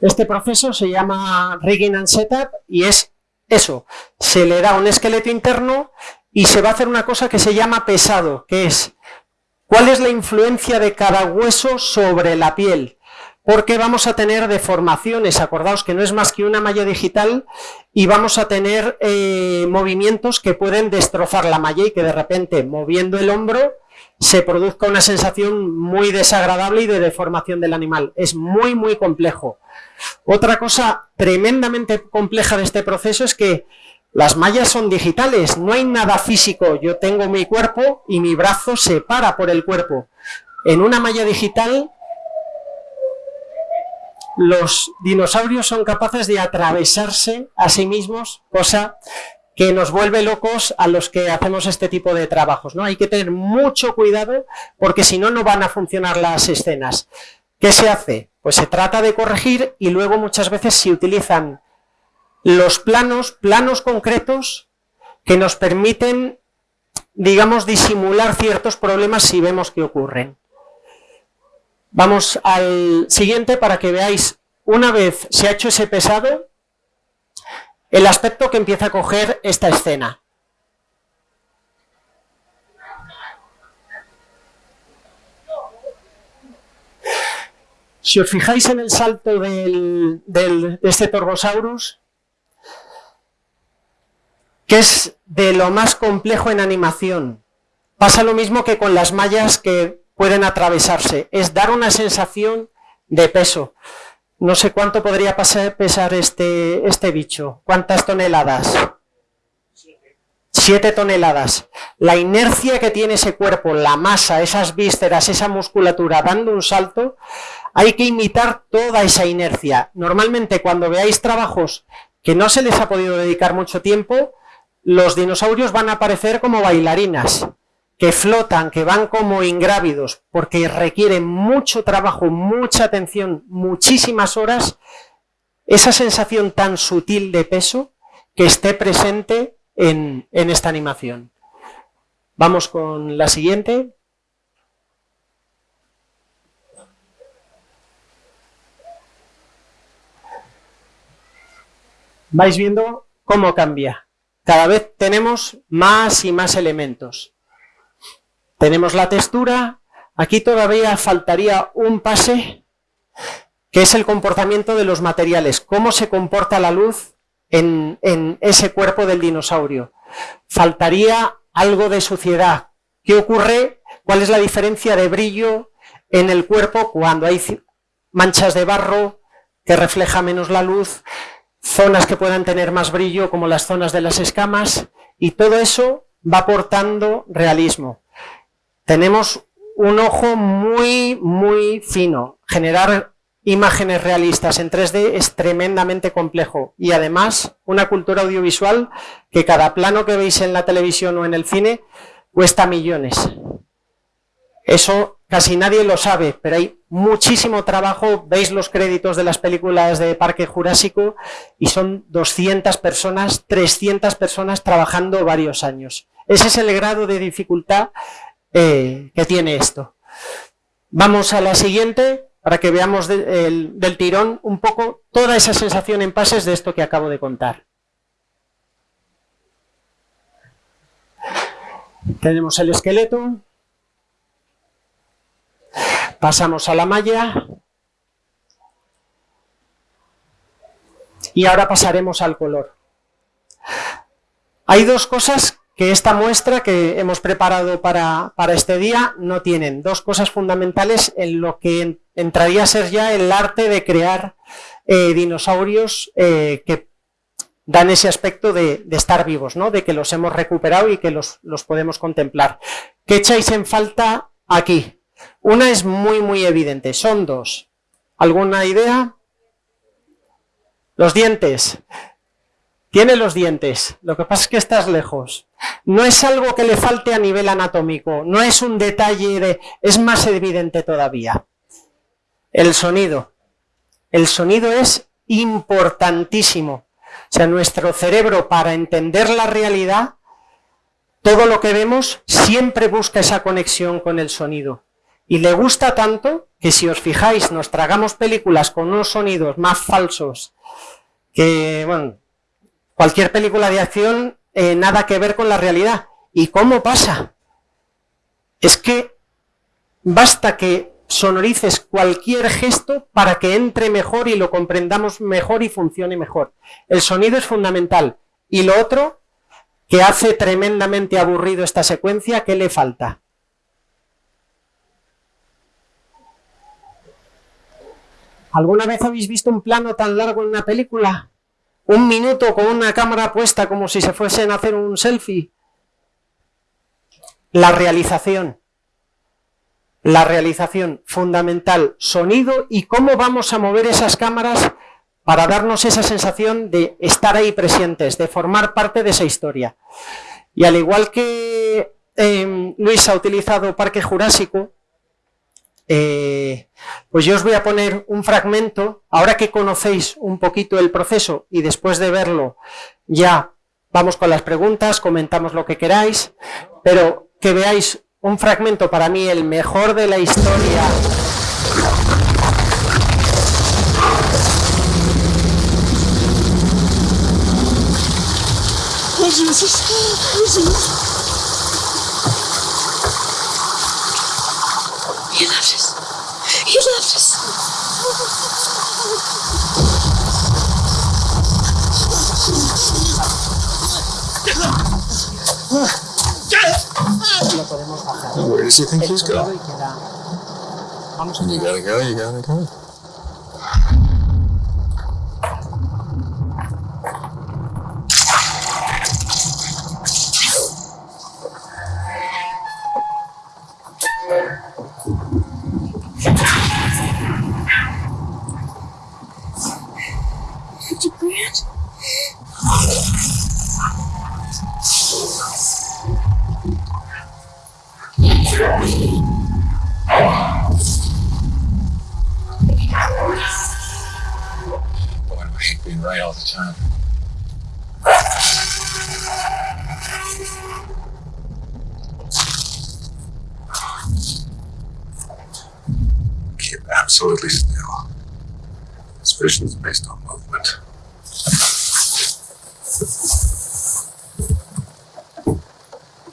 Speaker 5: Este proceso se llama rigging and setup y es eso, se le da un esqueleto interno y se va a hacer una cosa que se llama pesado, que es ¿Cuál es la influencia de cada hueso sobre la piel? Porque vamos a tener deformaciones, acordaos que no es más que una malla digital y vamos a tener eh, movimientos que pueden destrozar la malla y que de repente moviendo el hombro se produzca una sensación muy desagradable y de deformación del animal. Es muy muy complejo. Otra cosa tremendamente compleja de este proceso es que las mallas son digitales, no hay nada físico. Yo tengo mi cuerpo y mi brazo se para por el cuerpo. En una malla digital, los dinosaurios son capaces de atravesarse a sí mismos, cosa que nos vuelve locos a los que hacemos este tipo de trabajos. ¿no? Hay que tener mucho cuidado porque si no, no van a funcionar las escenas. ¿Qué se hace? Pues se trata de corregir y luego muchas veces se utilizan los planos, planos concretos que nos permiten, digamos, disimular ciertos problemas si vemos que ocurren. Vamos al siguiente para que veáis, una vez se ha hecho ese pesado, el aspecto que empieza a coger esta escena. Si os fijáis en el salto del, de este Torbosaurus, que es de lo más complejo en animación. Pasa lo mismo que con las mallas que pueden atravesarse, es dar una sensación de peso. No sé cuánto podría pesar este, este bicho, cuántas toneladas. Siete toneladas. La inercia que tiene ese cuerpo, la masa, esas vísceras, esa musculatura dando un salto, hay que imitar toda esa inercia. Normalmente cuando veáis trabajos que no se les ha podido dedicar mucho tiempo, los dinosaurios van a aparecer como bailarinas, que flotan, que van como ingrávidos, porque requieren mucho trabajo, mucha atención, muchísimas horas, esa sensación tan sutil de peso que esté presente en, en esta animación. Vamos con la siguiente. Vais viendo cómo cambia cada vez tenemos más y más elementos. Tenemos la textura, aquí todavía faltaría un pase, que es el comportamiento de los materiales, cómo se comporta la luz en, ese cuerpo del dinosaurio. Faltaría algo de suciedad. ¿Qué ocurre? ¿Cuál es la diferencia de brillo en el cuerpo cuando hay manchas de barro que refleja menos la luz? zonas que puedan tener más brillo como las zonas de las escamas y todo eso va aportando realismo. Tenemos un ojo muy, muy fino. Generar imágenes realistas en 3D es tremendamente complejo y además una cultura audiovisual que cada plano que veis en la televisión o en el cine cuesta millones. Eso casi nadie lo sabe, pero hay muchísimo trabajo, veis los créditos de las películas de Parque Jurásico y son 200 personas, 300 personas trabajando varios años. Ese es el grado de dificultad eh, que tiene esto. Vamos a la siguiente para que veamos del tirón un poco toda esa sensación en pases de esto que acabo de contar. Tenemos el esqueleto. Pasamos a la malla. Y ahora pasaremos al color. Hay dos cosas que esta muestra que hemos preparado para, este día no tienen. Dos cosas fundamentales en lo que entraría a ser ya el arte de crear eh, dinosaurios eh, que dan ese aspecto de, estar vivos, ¿no? de que los hemos recuperado y que los, los podemos contemplar. ¿Qué echáis en falta aquí? Una es muy, muy evidente, son dos. ¿Alguna idea? Los dientes. Tiene los dientes, lo que pasa es que estás lejos. No es algo que le falte a nivel anatómico, no es un detalle de... es más evidente todavía. El sonido. El sonido es importantísimo. O sea, nuestro cerebro para entender la realidad, todo lo que vemos siempre busca esa conexión con el sonido. Y le gusta tanto que si os fijáis, nos tragamos películas con unos sonidos más falsos que, bueno, cualquier película de acción, eh, nada que ver con la realidad. ¿Y cómo pasa? Es que basta que sonorices cualquier gesto para que entre mejor y lo comprendamos mejor y funcione mejor. El sonido es fundamental. Y lo otro, que hace tremendamente aburrido esta secuencia, ¿qué le falta? ¿Alguna vez habéis visto un plano tan largo en una película? Un minuto con una cámara puesta como si se fuesen a hacer un selfie. La realización la realización fundamental, sonido y cómo vamos a mover esas cámaras para darnos esa sensación de estar ahí presentes, de formar parte de esa historia. Y al igual que em, Luis ha utilizado Parque Jurásico, eh, pues yo os voy a poner un fragmento, ahora que conocéis un poquito el proceso y después de verlo ya vamos con las preguntas, comentamos lo que queráis, pero que veáis un fragmento para mí el mejor de la historia. Lo podemos bajar.
Speaker 4: Where does he think he's going?
Speaker 5: Vamos um,
Speaker 4: You gotta go, you gotta go. Do I hate being right all the time. Keep absolutely still. This vision is based on movement.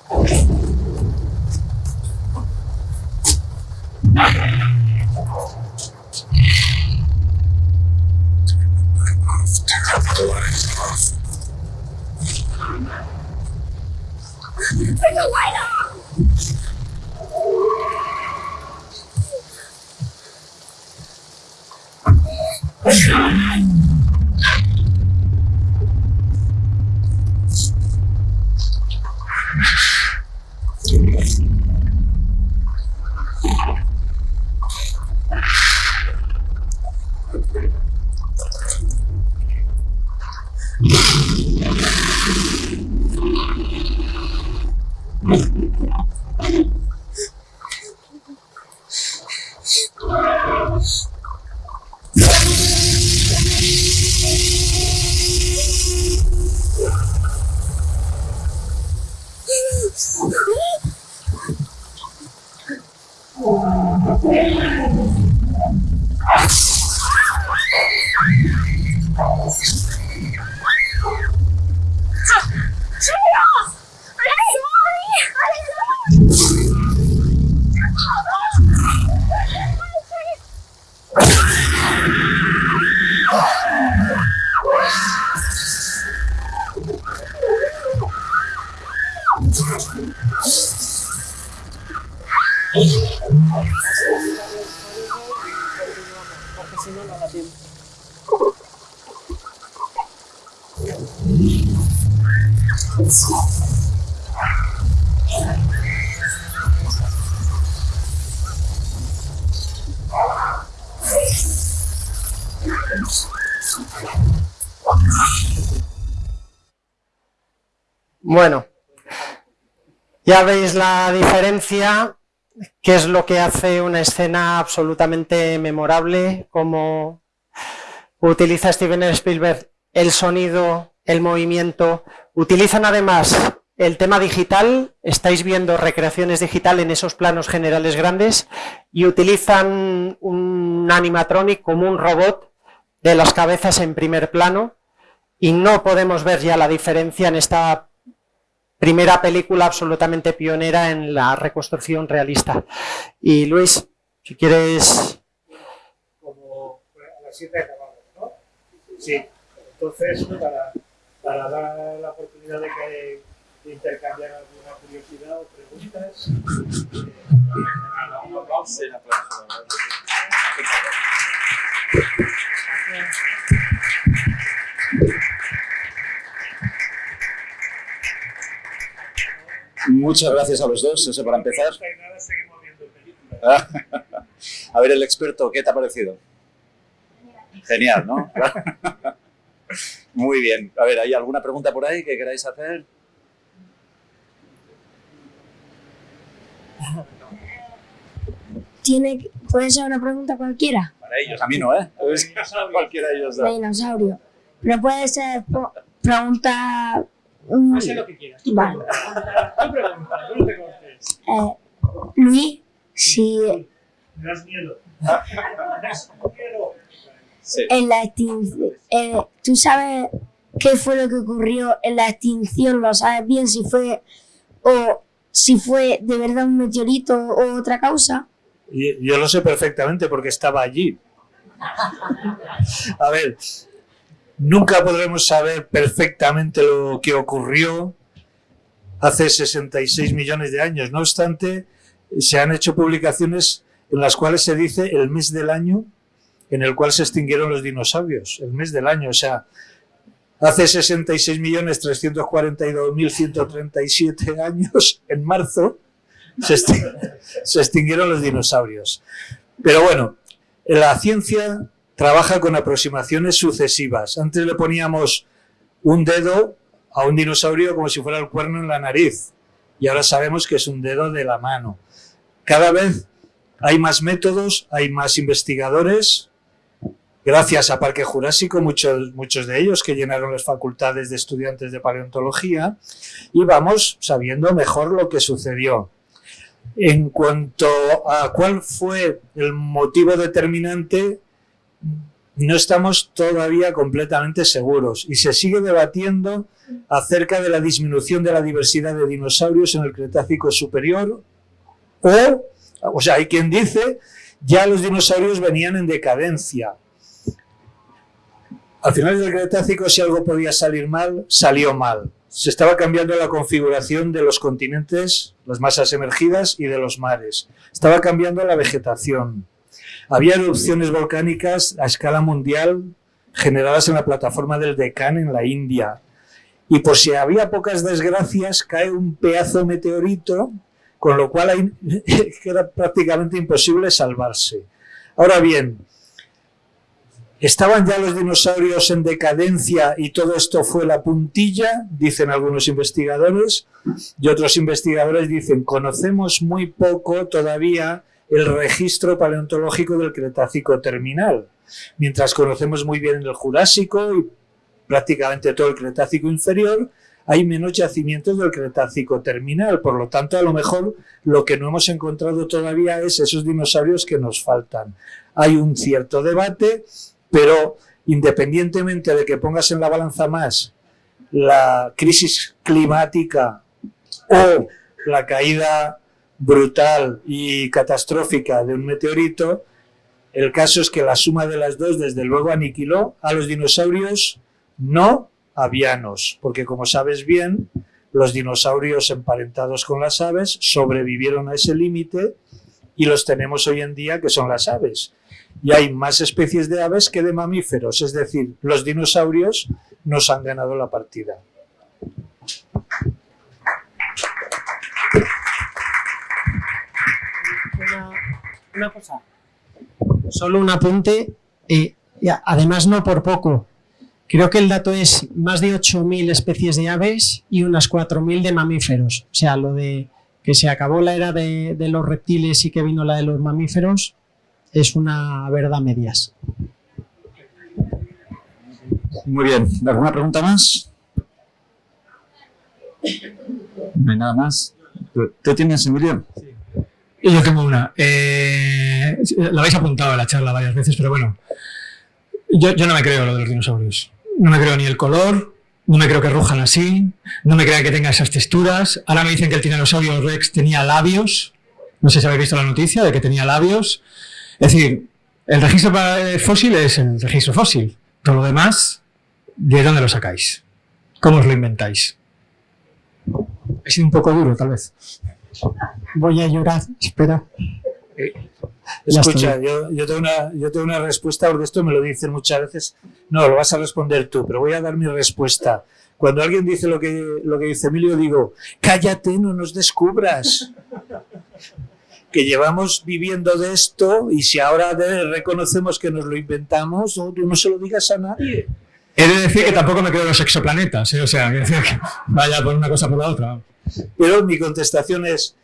Speaker 4: Off, turn the lights off.
Speaker 3: Turn the light!
Speaker 5: Bueno, ya veis la diferencia, qué es lo que hace una escena absolutamente memorable, cómo utiliza Steven Spielberg el sonido, el movimiento, utilizan además el tema digital, estáis viendo recreaciones digital en esos planos generales grandes y utilizan un animatronic como un robot de las cabezas en primer plano y no podemos ver ya la diferencia en esta primera película absolutamente pionera en la reconstrucción realista. Y Luis, si quieres...
Speaker 2: Como a las 7 acabamos, ¿no? Sí, entonces para, para dar la oportunidad de que de intercambiar alguna curiosidad o preguntas.
Speaker 1: Muchas gracias a los dos, eso para empezar. A ver, el experto, ¿qué te ha parecido? Genial, ¿no? Muy bien. A ver, ¿hay alguna pregunta por ahí que queráis hacer?
Speaker 6: Tiene, puede ser una pregunta cualquiera.
Speaker 1: Para ellos, a mí no, ¿eh? Cualquiera de ellos.
Speaker 6: Dinosaurio. Pero puede ser pregunta. mm,
Speaker 2: Haz lo que quieras.
Speaker 6: Vale.
Speaker 2: Tú pregunta, tú no te cortes.
Speaker 6: eh, Luis, si
Speaker 2: Me das miedo. Me das miedo.
Speaker 1: Sí.
Speaker 6: en la extinción. ¿Tú sabes qué fue lo que ocurrió en la extinción? ¿Lo sabes bien? Si fue. o si fue de verdad un meteorito o otra causa.
Speaker 2: Yo lo sé perfectamente porque estaba allí. A ver, nunca podremos saber perfectamente lo que ocurrió hace 66 millones de años. No obstante, se han hecho publicaciones en las cuales se dice el mes del año en el cual se extinguieron los dinosaurios. El mes del año, o sea, hace 66.342.137 años, en marzo, se, extin- se extinguieron los dinosaurios. Pero bueno, la ciencia trabaja con aproximaciones sucesivas. Antes le poníamos un dedo a un dinosaurio como si fuera el cuerno en la nariz y ahora sabemos que es un dedo de la mano. Cada vez hay más métodos, hay más investigadores. Gracias a Parque Jurásico, muchos, muchos de ellos que llenaron las facultades de estudiantes de paleontología, y vamos sabiendo mejor lo que sucedió. En cuanto a cuál fue el motivo determinante, no estamos todavía completamente seguros y se sigue debatiendo acerca de la disminución de la diversidad de dinosaurios en el Cretácico superior o, o sea, hay quien dice ya los dinosaurios venían en decadencia. Al final del Cretácico, si algo podía salir mal, salió mal. Se estaba cambiando la configuración de los continentes, las masas emergidas y de los mares. Estaba cambiando la vegetación. Había erupciones volcánicas a escala mundial generadas en la plataforma del Deccan en la India. Y por si había pocas desgracias, cae un pedazo meteorito, con lo cual hay- era prácticamente imposible salvarse. Ahora bien, ¿estaban ya los dinosaurios en decadencia y todo esto fue la puntilla? Dicen algunos investigadores. Y otros investigadores dicen, conocemos muy poco todavía el registro paleontológico del Cretácico terminal, mientras conocemos muy bien el Jurásico y prácticamente todo el Cretácico inferior, hay menos yacimientos del Cretácico terminal. Por lo tanto, a lo mejor lo que no hemos encontrado todavía es esos dinosaurios que nos faltan. Hay un cierto debate, pero independientemente de que pongas en la balanza más la crisis climática o la caída brutal y catastrófica de un meteorito, el caso es que la suma de las dos desde luego aniquiló a los dinosaurios no avianos, porque como sabes bien, los dinosaurios emparentados con las aves sobrevivieron a ese límite y los tenemos hoy en día, que son las aves. Y hay más especies de aves que de mamíferos, es decir, los dinosaurios nos han ganado la partida.
Speaker 5: Una, cosa, solo un apunte, eh, además no por poco, creo que el dato es más de 8.000 especies de aves y unas 4.000 de mamíferos, o sea, lo de que se acabó la era de, los reptiles y que vino la de los mamíferos, es una verdad medias.
Speaker 1: Muy bien. ¿Alguna pregunta más? No hay nada más. ¿Tú, tienes, Emilio? Sí.
Speaker 7: Yo tengo una. Eh, la habéis apuntado en la charla varias veces, pero bueno. Yo, yo no me creo lo de los dinosaurios. No me creo ni el color, no me creo que rujan así, no me creo que tenga esas texturas. Ahora me dicen que el tiranosaurio rex tenía labios. No sé si habéis visto la noticia de que tenía labios. Es decir, el registro fósil es el registro fósil. Todo lo demás, ¿de dónde lo sacáis? ¿Cómo os lo inventáis? He sido un poco duro, tal vez.
Speaker 5: Voy a llorar, espera.
Speaker 2: Eh, escucha, yo, tengo una, yo tengo una respuesta, porque esto me lo dicen muchas veces. No, lo vas a responder tú, pero voy a dar mi respuesta. Cuando alguien dice lo que, lo que dice Emilio, digo, cállate, no nos descubras. Que llevamos viviendo de esto y si ahora reconocemos que nos lo inventamos, no, no se lo digas a nadie.
Speaker 7: He de decir que tampoco me creo en los exoplanetas, ¿eh? o sea, que vaya por una cosa por la otra.
Speaker 2: Pero mi contestación es,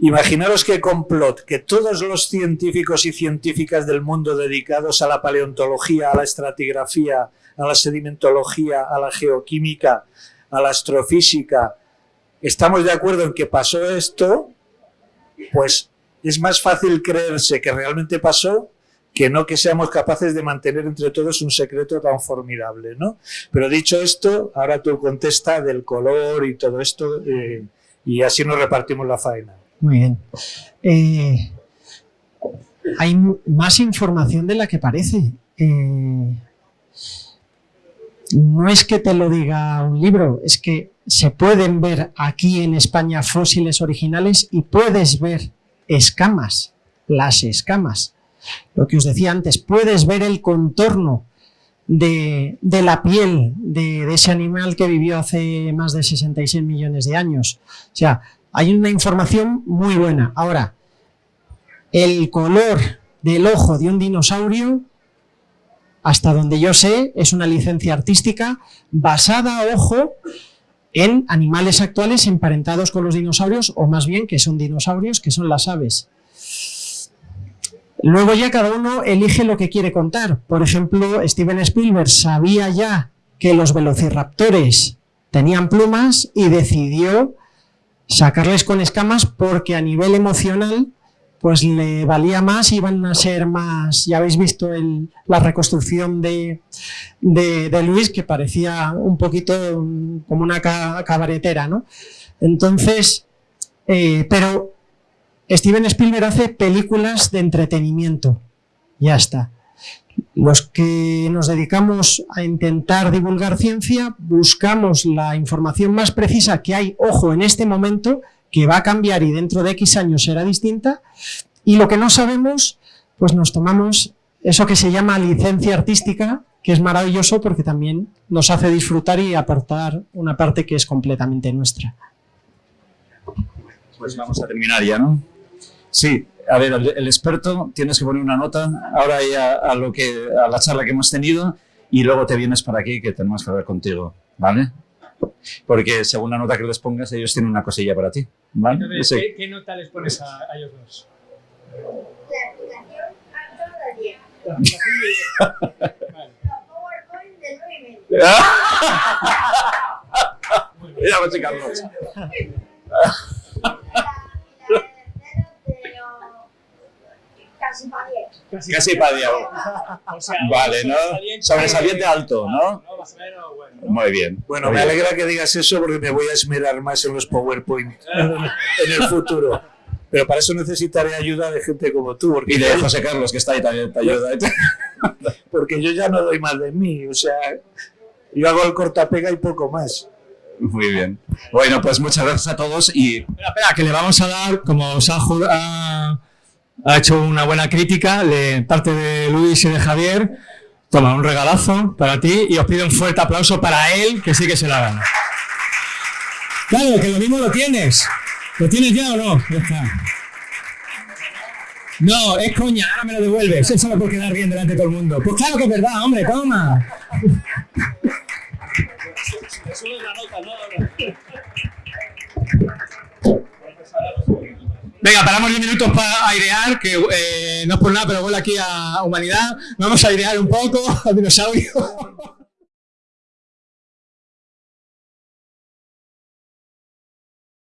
Speaker 2: Imaginaros qué complot, que todos los científicos y científicas del mundo dedicados a la paleontología, a la estratigrafía, a la sedimentología, a la geoquímica, a la astrofísica, estamos de acuerdo en que pasó esto, pues es más fácil creerse que realmente pasó que no que seamos capaces de mantener entre todos un secreto tan formidable, ¿no? Pero dicho esto, ahora tú contesta del color y todo esto, eh, y así nos repartimos la faena.
Speaker 5: Muy bien. Eh, hay más información de la que parece. Eh, no es que te lo diga un libro, es que se pueden ver aquí en España fósiles originales y puedes ver escamas, las escamas. Lo que os decía antes, puedes ver el contorno de, la piel de, de, ese animal que vivió hace más de 66 millones de años. O sea, hay una información muy buena. Ahora, el color del ojo de un dinosaurio, hasta donde yo sé, es una licencia artística basada, ojo, en animales actuales emparentados con los dinosaurios, o más bien que son dinosaurios, que son las aves. Luego ya cada uno elige lo que quiere contar. Por ejemplo, Steven Spielberg sabía ya que los velociraptores tenían plumas y decidió sacarles con escamas porque a nivel emocional pues le valía más, iban a ser más, ya habéis visto la reconstrucción de, de, Luis que parecía un poquito como una cabaretera, ¿no? Entonces, eh, pero Steven Spielberg hace películas de entretenimiento, ya está. Los que nos dedicamos a intentar divulgar ciencia, buscamos la información más precisa que hay, ojo, en este momento, que va a cambiar y dentro de X años será distinta, y lo que no sabemos, pues nos tomamos eso que se llama licencia artística, que es maravilloso porque también nos hace disfrutar y aportar una parte que es completamente nuestra.
Speaker 1: Pues vamos a terminar ya, ¿no? Sí, a ver, el, experto tienes que poner una nota ahora ya a, lo que, a la charla que hemos tenido y luego te vienes para aquí que tenemos que hablar contigo, ¿vale? Porque según la nota que les pongas, ellos tienen una cosilla para ti, ¿vale?
Speaker 7: ¿qué, nota les pones a, ellos dos? La aplicación a
Speaker 6: de 10. La PowerPoint de 9 y medio.
Speaker 1: Mira, pues, Carlos.
Speaker 6: Casi para 10.
Speaker 1: Casi para 10. vale, ¿no? Sobresaliente alto, ¿no? Muy bien.
Speaker 2: Bueno, me alegra que digas eso porque me voy a esmerar más en los PowerPoint en el futuro. Pero para eso necesitaré ayuda de gente como tú. Porque
Speaker 1: y de José Carlos, que está ahí también, te ayuda.
Speaker 2: porque yo ya no doy más de mí. O sea, yo hago el cortapega y poco más.
Speaker 1: Muy bien. Bueno, pues muchas gracias a todos y...
Speaker 7: Espera, espera, que le vamos a dar, como os ha ha hecho una buena crítica de parte de Luis y de Javier. Toma, un regalazo para ti y os pido un fuerte aplauso para él, que sí que se la gana. Claro, que lo mismo lo tienes. ¿Lo tienes ya o no? Ya está. No, es coña, ahora me lo devuelves. Eso solo por quedar bien delante de todo el mundo. Pues claro que es verdad, hombre, toma. Venga, paramos 10 minutos para airear, que eh, no es por nada, pero vuelve aquí a Humanidad. Vamos a airear un poco al dinosaurio.